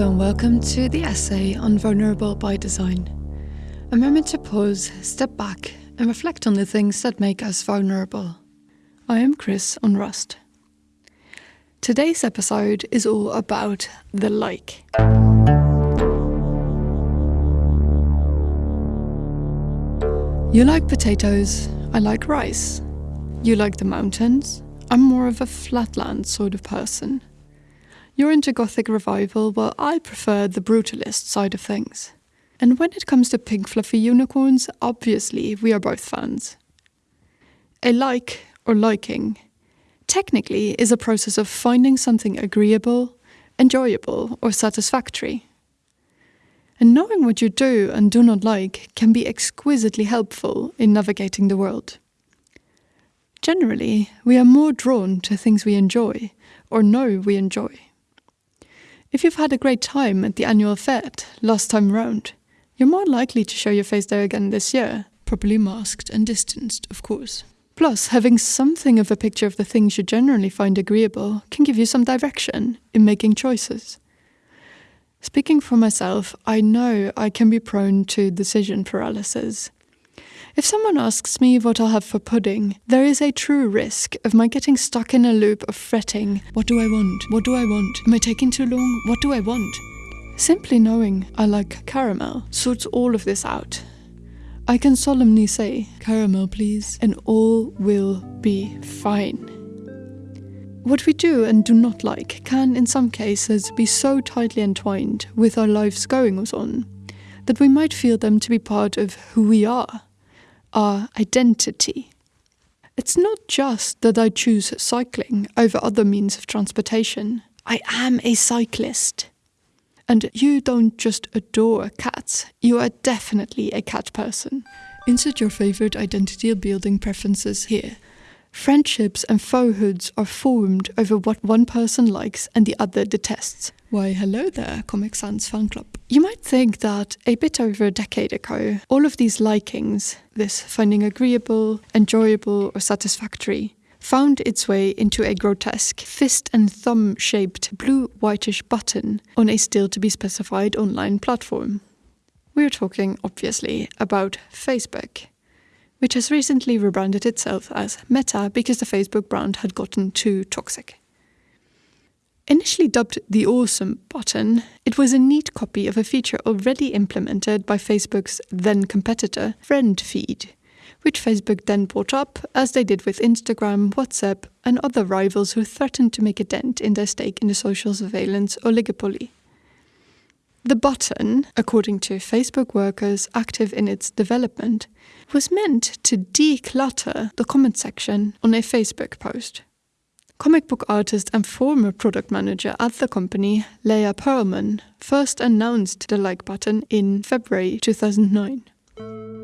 Hello and welcome to the essay on Vulnerable by Design. A moment to pause, step back, and reflect on the things that make us vulnerable. I am Chris Onrust. Today's episode is all about the like. You like potatoes, I like rice. You like the mountains, I'm more of a flatland sort of person. You're into Gothic revival, while I prefer the brutalist side of things. And when it comes to pink fluffy unicorns, obviously we are both fans. A like, or liking, technically is a process of finding something agreeable, enjoyable, or satisfactory. And knowing what you do and do not like can be exquisitely helpful in navigating the world. Generally, we are more drawn to things we enjoy, or know we enjoy. If you've had a great time at the annual fete last time round, you're more likely to show your face there again this year, properly masked and distanced, of course. Plus, having something of a picture of the things you generally find agreeable can give you some direction in making choices. Speaking for myself, I know I can be prone to decision paralysis if someone asks me what I'll have for pudding, there is a true risk of my getting stuck in a loop of fretting What do I want? What do I want? Am I taking too long? What do I want? Simply knowing I like caramel sorts all of this out. I can solemnly say, caramel please, and all will be fine. What we do and do not like can, in some cases, be so tightly entwined with our lives goings on that we might feel them to be part of who we are our identity. It's not just that I choose cycling over other means of transportation. I am a cyclist. And you don't just adore cats, you are definitely a cat person. Insert your favorite identity building preferences here. Friendships and foehoods are formed over what one person likes and the other detests. Why, hello there, Comic Sans fan club. You might think that a bit over a decade ago, all of these likings, this finding agreeable, enjoyable, or satisfactory, found its way into a grotesque fist and thumb shaped blue whitish button on a still to be specified online platform. We're talking, obviously, about Facebook which has recently rebranded itself as Meta because the Facebook brand had gotten too toxic. Initially dubbed the Awesome button, it was a neat copy of a feature already implemented by Facebook's then competitor, FriendFeed, which Facebook then bought up, as they did with Instagram, WhatsApp, and other rivals who threatened to make a dent in their stake in the social surveillance oligopoly. The button, according to Facebook workers active in its development, was meant to declutter the comment section on a Facebook post. Comic book artist and former product manager at the company, Leah Pearlman, first announced the like button in February 2009.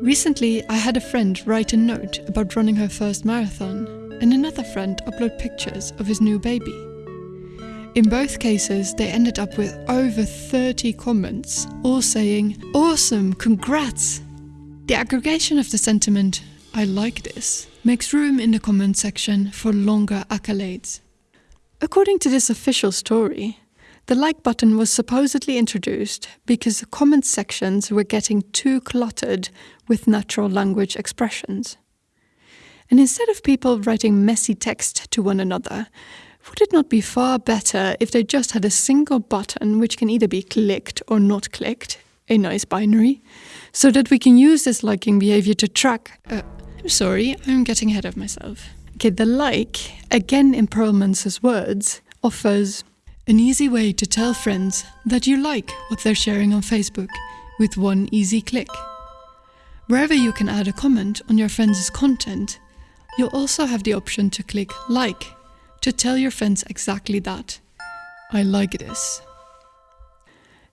Recently, I had a friend write a note about running her first marathon, and another friend upload pictures of his new baby. In both cases, they ended up with over 30 comments, all saying, Awesome, congrats! The aggregation of the sentiment, I like this, makes room in the comment section for longer accolades. According to this official story, the like button was supposedly introduced because the comment sections were getting too cluttered with natural language expressions. And instead of people writing messy text to one another, would it not be far better if they just had a single button which can either be clicked or not clicked, a nice binary, so that we can use this liking behavior to track. Uh, sorry, I'm getting ahead of myself. Okay, the like, again in Pearlman's words, offers an easy way to tell friends that you like what they're sharing on Facebook with one easy click. Wherever you can add a comment on your friends' content, you'll also have the option to click like to tell your friends exactly that. I like this.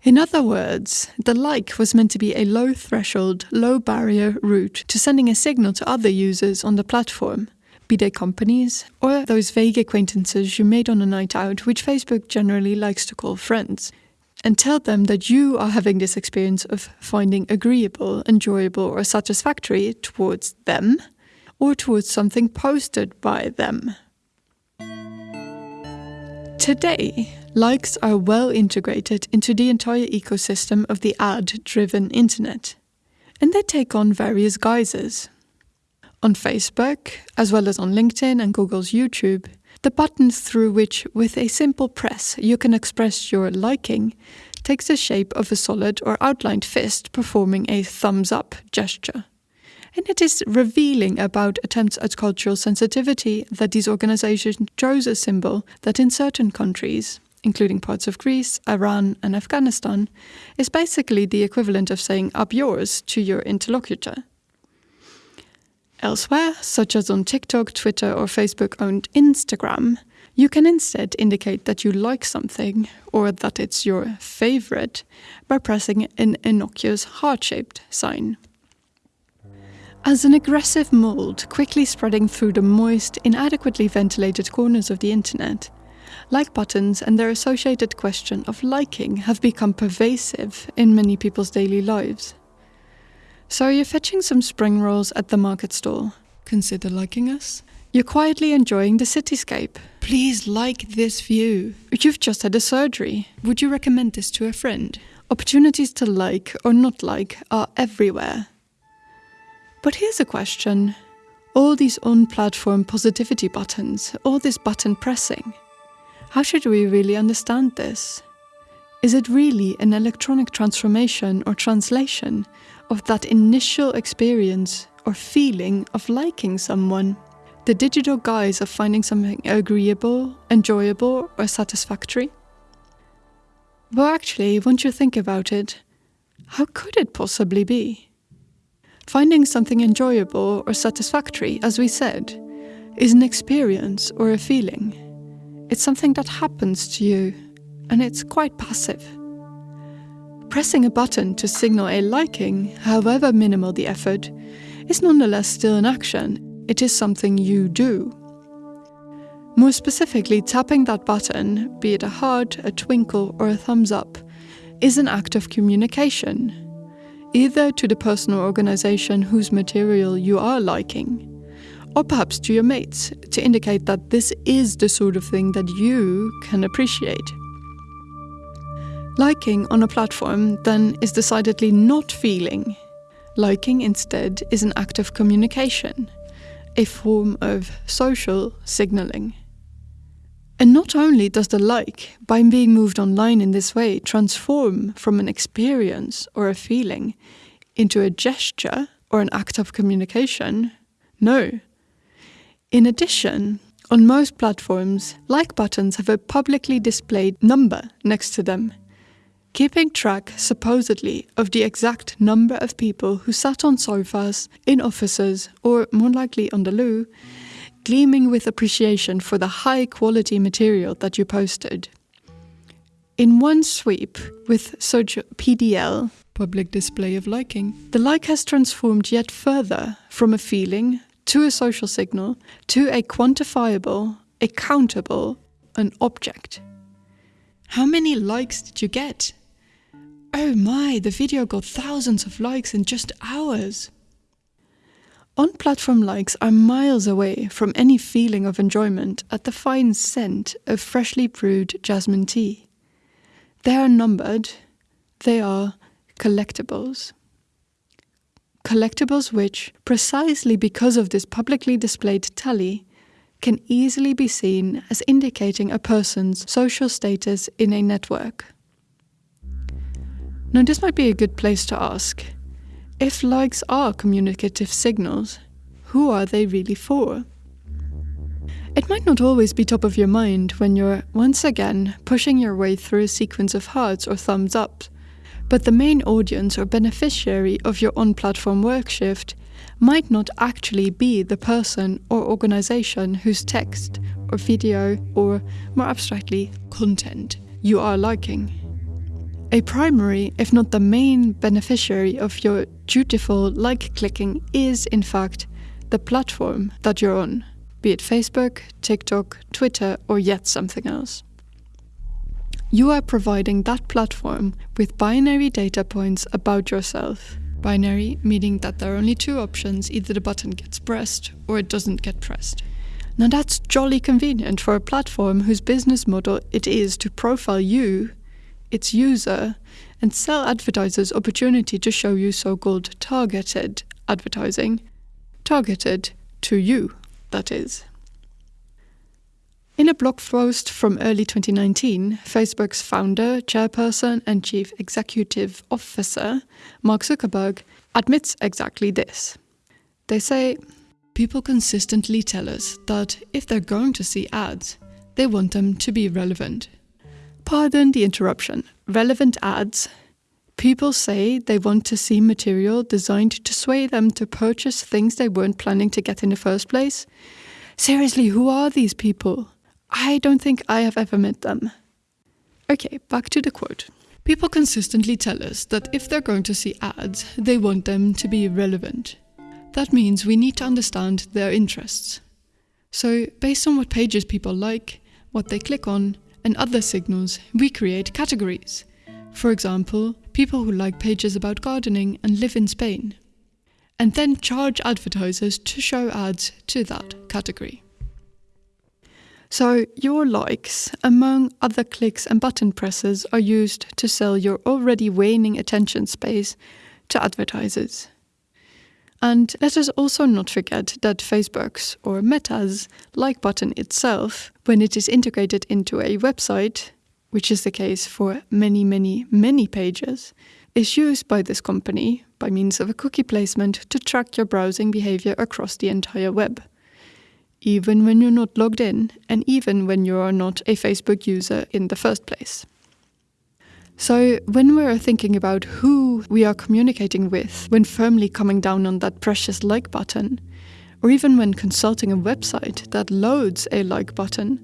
In other words, the like was meant to be a low threshold, low barrier route to sending a signal to other users on the platform, be they companies or those vague acquaintances you made on a night out, which Facebook generally likes to call friends, and tell them that you are having this experience of finding agreeable, enjoyable, or satisfactory towards them or towards something posted by them. Today, Likes are well integrated into the entire ecosystem of the ad driven internet, and they take on various guises. On Facebook, as well as on LinkedIn and Google's YouTube, the button through which, with a simple press, you can express your liking takes the shape of a solid or outlined fist performing a thumbs up gesture. And it is revealing about attempts at cultural sensitivity that these organizations chose a symbol that in certain countries, including parts of Greece, Iran, and Afghanistan, is basically the equivalent of saying up yours to your interlocutor. Elsewhere, such as on TikTok, Twitter, or Facebook owned Instagram, you can instead indicate that you like something or that it's your favorite by pressing an innocuous heart shaped sign. As an aggressive mold quickly spreading through the moist, inadequately ventilated corners of the internet, like buttons and their associated question of liking have become pervasive in many people's daily lives. So you're fetching some spring rolls at the market stall. Consider liking us. You're quietly enjoying the cityscape. Please like this view. You've just had a surgery. Would you recommend this to a friend? Opportunities to like or not like are everywhere. But here's a question. All these on platform positivity buttons, all this button pressing, how should we really understand this? Is it really an electronic transformation or translation of that initial experience or feeling of liking someone? The digital guise of finding something agreeable, enjoyable, or satisfactory? Well, actually, once you think about it, how could it possibly be? Finding something enjoyable or satisfactory, as we said, is an experience or a feeling. It's something that happens to you, and it's quite passive. Pressing a button to signal a liking, however minimal the effort, is nonetheless still an action. It is something you do. More specifically, tapping that button, be it a heart, a twinkle, or a thumbs up, is an act of communication either to the person or organization whose material you are liking, or perhaps to your mates to indicate that this is the sort of thing that you can appreciate. Liking on a platform then is decidedly not feeling. Liking instead is an act of communication, a form of social signaling. And not only does the like, by being moved online in this way, transform from an experience or a feeling into a gesture or an act of communication, no. In addition, on most platforms, like buttons have a publicly displayed number next to them, keeping track, supposedly, of the exact number of people who sat on sofas, in offices, or more likely on the loo gleaming with appreciation for the high quality material that you posted. In one sweep, with such PDL, public display of liking, the like has transformed yet further from a feeling to a social signal to a quantifiable, accountable, an object. How many likes did you get? Oh my, the video got thousands of likes in just hours. On platform likes are miles away from any feeling of enjoyment at the fine scent of freshly brewed jasmine tea. They are numbered, they are collectibles. Collectibles which, precisely because of this publicly displayed tally, can easily be seen as indicating a person's social status in a network. Now, this might be a good place to ask if likes are communicative signals, who are they really for? It might not always be top of your mind when you're, once again, pushing your way through a sequence of hearts or thumbs up, but the main audience or beneficiary of your on platform work shift might not actually be the person or organization whose text or video or, more abstractly, content you are liking. A primary, if not the main, beneficiary of your dutiful like clicking is, in fact, the platform that you're on, be it Facebook, TikTok, Twitter, or yet something else. You are providing that platform with binary data points about yourself. Binary meaning that there are only two options either the button gets pressed or it doesn't get pressed. Now that's jolly convenient for a platform whose business model it is to profile you, its user, and sell advertisers opportunity to show you so-called targeted advertising. Targeted to you, that is. In a blog post from early 2019, Facebook's founder, chairperson, and chief executive officer, Mark Zuckerberg, admits exactly this. They say, People consistently tell us that if they're going to see ads, they want them to be relevant. Pardon the interruption. Relevant ads. People say they want to see material designed to sway them to purchase things they weren't planning to get in the first place. Seriously, who are these people? I don't think I have ever met them. Okay, back to the quote. People consistently tell us that if they're going to see ads, they want them to be relevant. That means we need to understand their interests. So, based on what pages people like, what they click on, and other signals, we create categories. For example, people who like pages about gardening and live in Spain. And then charge advertisers to show ads to that category. So, your likes, among other clicks and button presses, are used to sell your already waning attention space to advertisers. And let us also not forget that Facebook's or Meta's like button itself, when it is integrated into a website, which is the case for many, many, many pages, is used by this company by means of a cookie placement to track your browsing behavior across the entire web. Even when you're not logged in, and even when you are not a Facebook user in the first place. So, when we're thinking about who we are communicating with when firmly coming down on that precious like button, or even when consulting a website that loads a like button,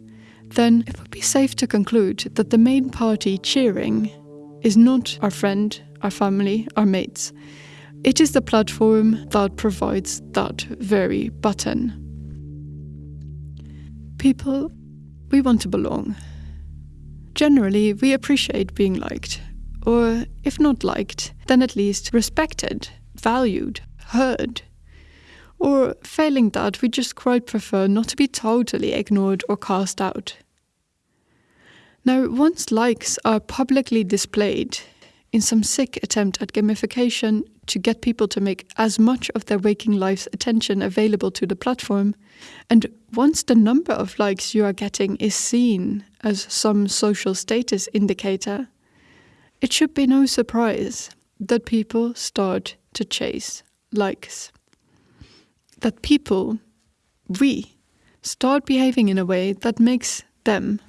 then it would be safe to conclude that the main party cheering is not our friend, our family, our mates. It is the platform that provides that very button. People, we want to belong. Generally, we appreciate being liked, or if not liked, then at least respected, valued, heard. Or failing that, we just quite prefer not to be totally ignored or cast out. Now, once likes are publicly displayed, in some sick attempt at gamification to get people to make as much of their waking life's attention available to the platform, and once the number of likes you are getting is seen as some social status indicator, it should be no surprise that people start to chase likes. That people, we, start behaving in a way that makes them,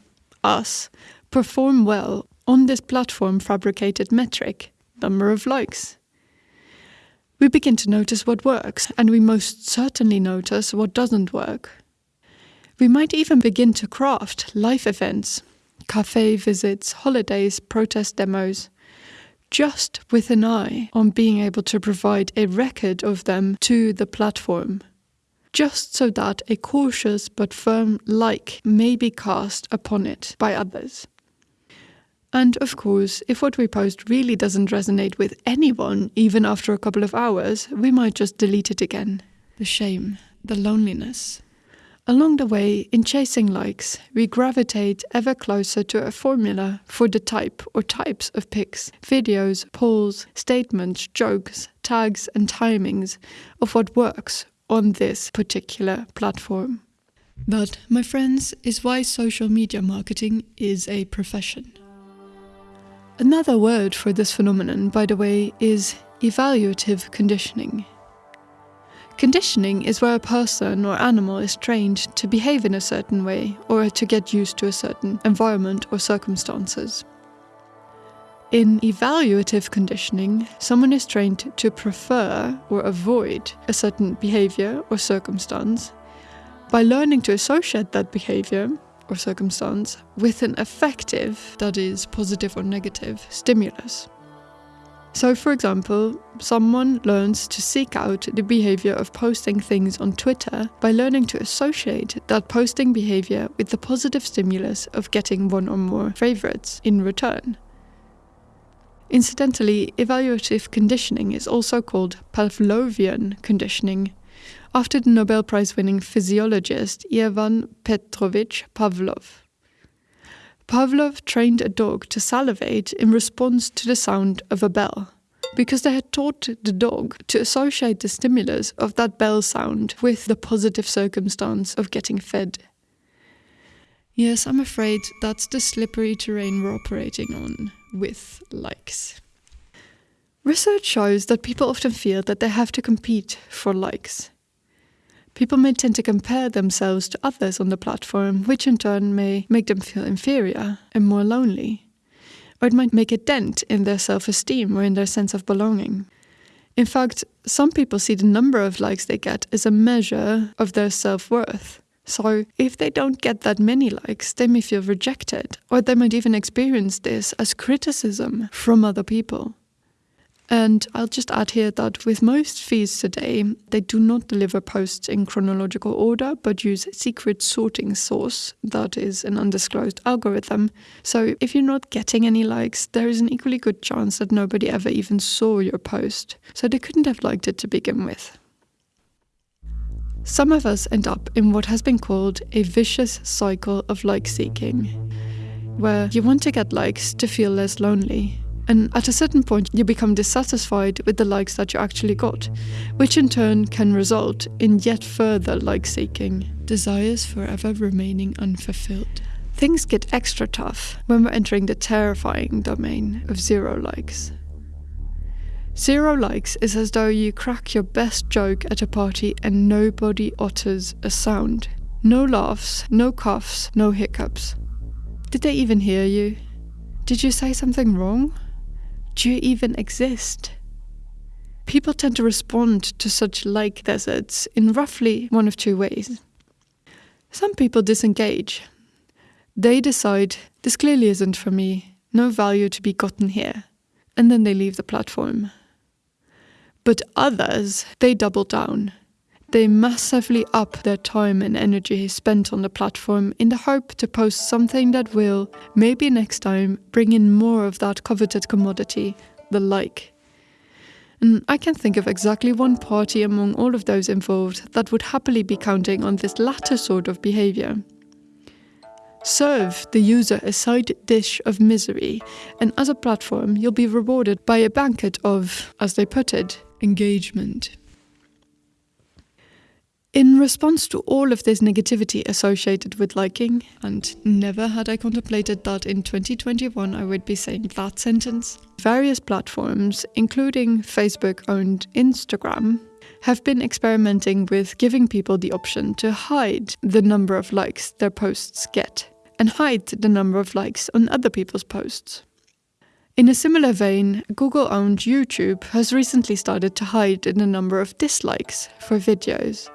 us, perform well on this platform fabricated metric, number of likes. We begin to notice what works, and we most certainly notice what doesn't work. We might even begin to craft life events, cafe visits, holidays, protest demos, just with an eye on being able to provide a record of them to the platform, just so that a cautious but firm like may be cast upon it by others. And of course, if what we post really doesn't resonate with anyone, even after a couple of hours, we might just delete it again. The shame, the loneliness. Along the way, in chasing likes, we gravitate ever closer to a formula for the type or types of pics, videos, polls, statements, jokes, tags, and timings of what works on this particular platform. That, my friends, is why social media marketing is a profession. Another word for this phenomenon, by the way, is evaluative conditioning. Conditioning is where a person or animal is trained to behave in a certain way or to get used to a certain environment or circumstances. In evaluative conditioning, someone is trained to prefer or avoid a certain behavior or circumstance by learning to associate that behavior or circumstance with an affective, that is, positive or negative, stimulus. So, for example, someone learns to seek out the behavior of posting things on Twitter by learning to associate that posting behavior with the positive stimulus of getting one or more favorites in return. Incidentally, evaluative conditioning is also called Pavlovian conditioning, after the Nobel Prize winning physiologist Ivan Petrovich Pavlov. Pavlov trained a dog to salivate in response to the sound of a bell, because they had taught the dog to associate the stimulus of that bell sound with the positive circumstance of getting fed. Yes, I'm afraid that's the slippery terrain we're operating on with likes. Research shows that people often feel that they have to compete for likes. People may tend to compare themselves to others on the platform, which in turn may make them feel inferior and more lonely. Or it might make a dent in their self esteem or in their sense of belonging. In fact, some people see the number of likes they get as a measure of their self worth. So, if they don't get that many likes, they may feel rejected, or they might even experience this as criticism from other people. And I'll just add here that with most feeds today, they do not deliver posts in chronological order, but use secret sorting source that is an undisclosed algorithm. So if you're not getting any likes, there is an equally good chance that nobody ever even saw your post. So they couldn't have liked it to begin with. Some of us end up in what has been called a vicious cycle of like seeking, where you want to get likes to feel less lonely, and at a certain point, you become dissatisfied with the likes that you actually got, which in turn can result in yet further like seeking, desires forever remaining unfulfilled. Things get extra tough when we're entering the terrifying domain of zero likes. Zero likes is as though you crack your best joke at a party and nobody utters a sound. No laughs, no coughs, no hiccups. Did they even hear you? Did you say something wrong? Do you even exist? People tend to respond to such like deserts in roughly one of two ways. Some people disengage. They decide, this clearly isn't for me, no value to be gotten here, and then they leave the platform. But others, they double down. They massively up their time and energy spent on the platform in the hope to post something that will, maybe next time, bring in more of that coveted commodity, the like. And I can think of exactly one party among all of those involved that would happily be counting on this latter sort of behavior. Serve the user a side dish of misery, and as a platform, you'll be rewarded by a banquet of, as they put it, engagement. In response to all of this negativity associated with liking, and never had I contemplated that in 2021 I would be saying that sentence, various platforms, including Facebook owned Instagram, have been experimenting with giving people the option to hide the number of likes their posts get and hide the number of likes on other people's posts. In a similar vein, Google owned YouTube has recently started to hide the number of dislikes for videos.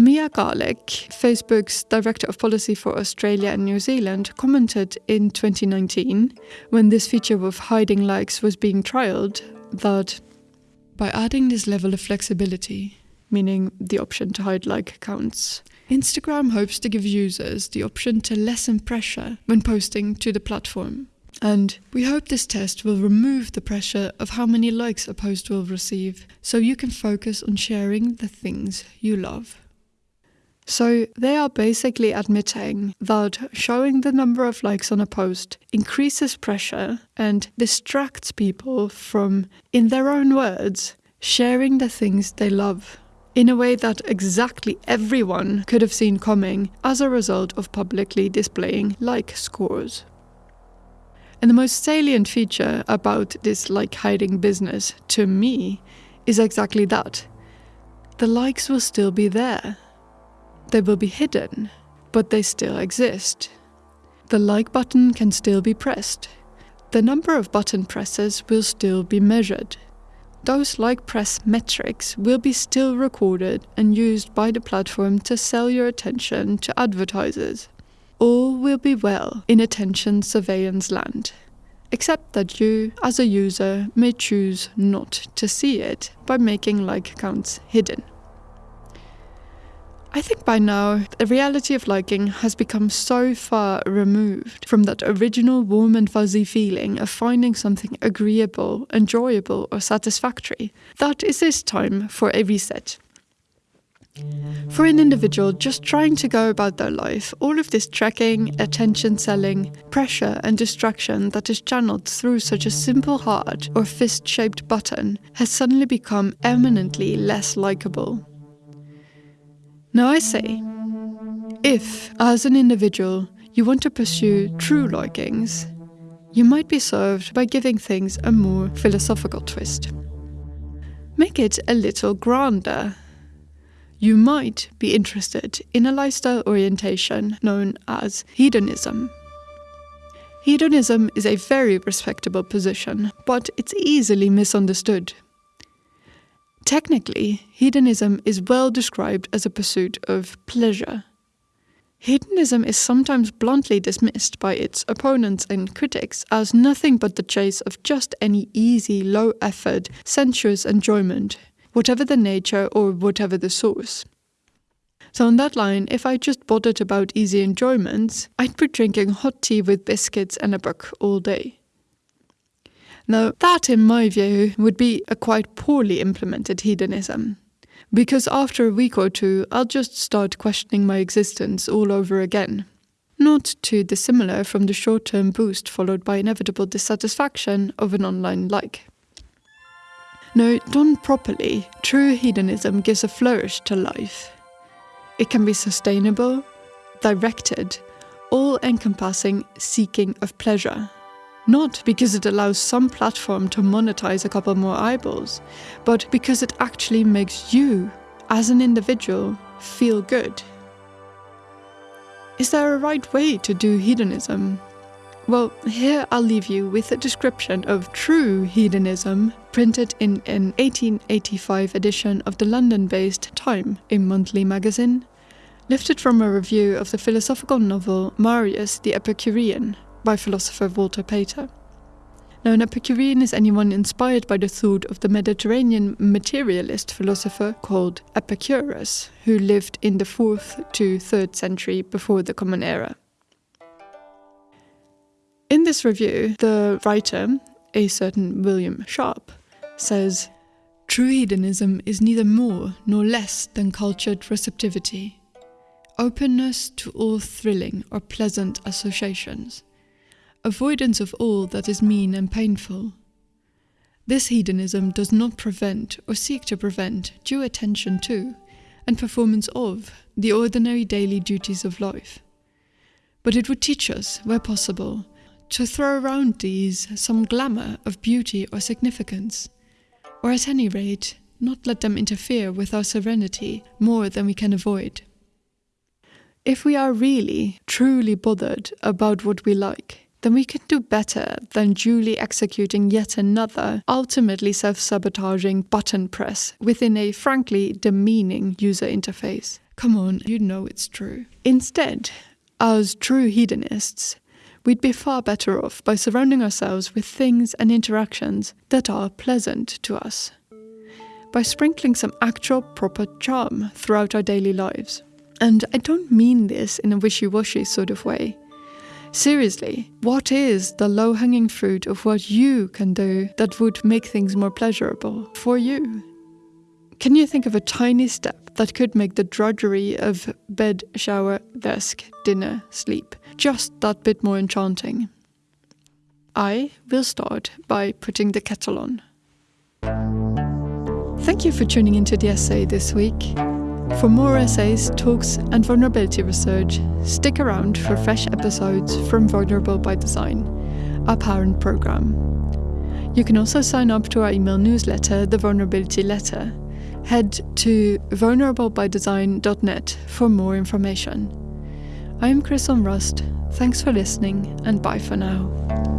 Mia Garlick, Facebook's Director of Policy for Australia and New Zealand, commented in 2019, when this feature of hiding likes was being trialled, that by adding this level of flexibility, meaning the option to hide like accounts, Instagram hopes to give users the option to lessen pressure when posting to the platform. And we hope this test will remove the pressure of how many likes a post will receive, so you can focus on sharing the things you love. So they are basically admitting that showing the number of likes on a post increases pressure and distracts people from, in their own words, sharing the things they love in a way that exactly everyone could have seen coming as a result of publicly displaying like scores. And the most salient feature about this like hiding business to me is exactly that. The likes will still be there they will be hidden, but they still exist. The like button can still be pressed. The number of button presses will still be measured. Those like press metrics will be still recorded and used by the platform to sell your attention to advertisers. All will be well in attention surveillance land, except that you, as a user, may choose not to see it by making like counts hidden. I think by now, the reality of liking has become so far removed from that original warm and fuzzy feeling of finding something agreeable, enjoyable, or satisfactory that it is time for a reset. For an individual just trying to go about their life, all of this tracking, attention selling, pressure, and distraction that is channeled through such a simple heart or fist shaped button has suddenly become eminently less likable. Now I say, if, as an individual, you want to pursue true likings, you might be served by giving things a more philosophical twist. Make it a little grander. You might be interested in a lifestyle orientation known as hedonism. Hedonism is a very respectable position, but it's easily misunderstood. Technically, hedonism is well described as a pursuit of pleasure. Hedonism is sometimes bluntly dismissed by its opponents and critics as nothing but the chase of just any easy, low effort, sensuous enjoyment, whatever the nature or whatever the source. So, on that line, if I just bothered about easy enjoyments, I'd be drinking hot tea with biscuits and a book all day. Now, that, in my view, would be a quite poorly implemented hedonism. Because after a week or two, I'll just start questioning my existence all over again. Not too dissimilar from the short term boost followed by inevitable dissatisfaction of an online like. Now, done properly, true hedonism gives a flourish to life. It can be sustainable, directed, all encompassing seeking of pleasure. Not because it allows some platform to monetize a couple more eyeballs, but because it actually makes you, as an individual, feel good. Is there a right way to do hedonism? Well, here I'll leave you with a description of true hedonism printed in an 1885 edition of the London based Time, a monthly magazine, lifted from a review of the philosophical novel Marius the Epicurean by philosopher Walter Pater. Now, an Epicurean is anyone inspired by the thought of the Mediterranean materialist philosopher called Epicurus, who lived in the 4th to 3rd century before the Common Era. In this review, the writer, a certain William Sharp, says True hedonism is neither more nor less than cultured receptivity, openness to all thrilling or pleasant associations avoidance of all that is mean and painful. This hedonism does not prevent or seek to prevent due attention to and performance of the ordinary daily duties of life. But it would teach us, where possible, to throw around these some glamour of beauty or significance, or at any rate, not let them interfere with our serenity more than we can avoid. If we are really, truly bothered about what we like, then we can do better than duly executing yet another, ultimately self sabotaging button press within a frankly demeaning user interface. Come on, you know it's true. Instead, as true hedonists, we'd be far better off by surrounding ourselves with things and interactions that are pleasant to us. By sprinkling some actual proper charm throughout our daily lives. And I don't mean this in a wishy washy sort of way. Seriously, what is the low hanging fruit of what you can do that would make things more pleasurable for you? Can you think of a tiny step that could make the drudgery of bed, shower, desk, dinner, sleep just that bit more enchanting? I will start by putting the kettle on. Thank you for tuning into the essay this week. For more essays, talks, and vulnerability research, stick around for fresh episodes from Vulnerable by Design, our parent program. You can also sign up to our email newsletter, The Vulnerability Letter. Head to vulnerablebydesign.net for more information. I am Chris Onrust. Thanks for listening, and bye for now.